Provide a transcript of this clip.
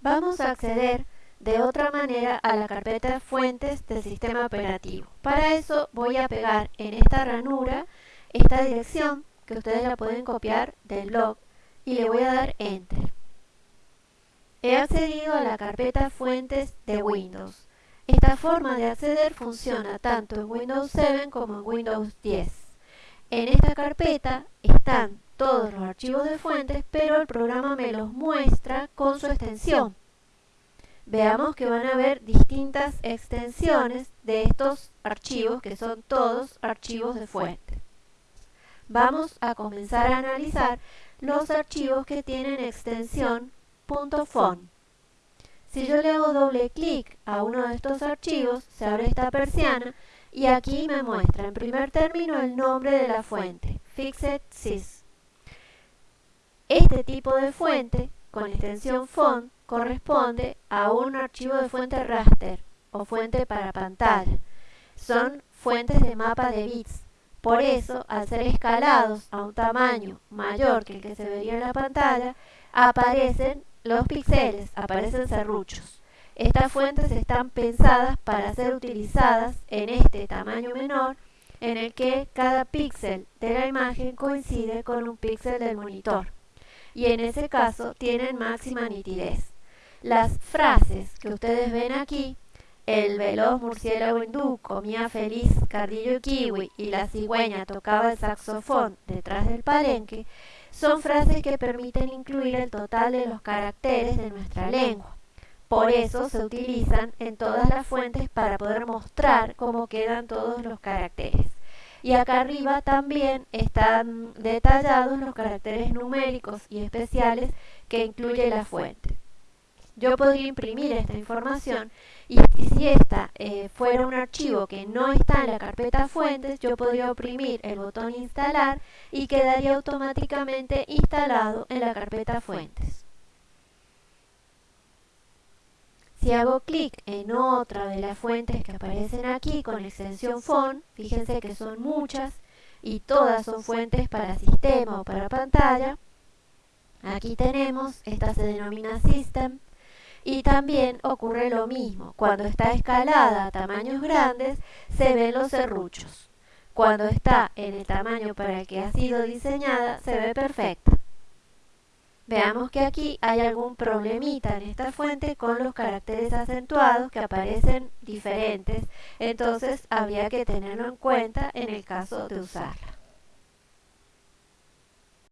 vamos a acceder de otra manera a la carpeta fuentes del sistema operativo. Para eso voy a pegar en esta ranura esta dirección que ustedes la pueden copiar del blog y le voy a dar Enter. He accedido a la carpeta fuentes de Windows. Esta forma de acceder funciona tanto en Windows 7 como en Windows 10. En esta carpeta están todos los archivos de fuentes, pero el programa me los muestra con su extensión. Veamos que van a haber distintas extensiones de estos archivos, que son todos archivos de fuente. Vamos a comenzar a analizar los archivos que tienen extensión .fon. Si yo le hago doble clic a uno de estos archivos, se abre esta persiana y aquí me muestra en primer término el nombre de la fuente, Fixed Sys. Este tipo de fuente, con extensión font, corresponde a un archivo de fuente raster o fuente para pantalla. Son fuentes de mapa de bits. Por eso, al ser escalados a un tamaño mayor que el que se vería en la pantalla, aparecen los píxeles, aparecen serruchos. Estas fuentes están pensadas para ser utilizadas en este tamaño menor en el que cada píxel de la imagen coincide con un píxel del monitor y en ese caso tienen máxima nitidez. Las frases que ustedes ven aquí, el veloz murciélago hindú comía feliz cardillo y kiwi y la cigüeña tocaba el saxofón detrás del palenque, son frases que permiten incluir el total de los caracteres de nuestra lengua. Por eso se utilizan en todas las fuentes para poder mostrar cómo quedan todos los caracteres y acá arriba también están detallados los caracteres numéricos y especiales que incluye la fuente. Yo podría imprimir esta información y si esta eh, fuera un archivo que no está en la carpeta fuentes, yo podría oprimir el botón instalar y quedaría automáticamente instalado en la carpeta fuentes. Si hago clic en otra de las fuentes que aparecen aquí con extensión font, fíjense que son muchas y todas son fuentes para sistema o para pantalla. Aquí tenemos, esta se denomina System y también ocurre lo mismo. Cuando está escalada a tamaños grandes, se ven los serruchos. Cuando está en el tamaño para el que ha sido diseñada, se ve perfecta. Veamos que aquí hay algún problemita en esta fuente con los caracteres acentuados que aparecen diferentes, entonces habría que tenerlo en cuenta en el caso de usarla.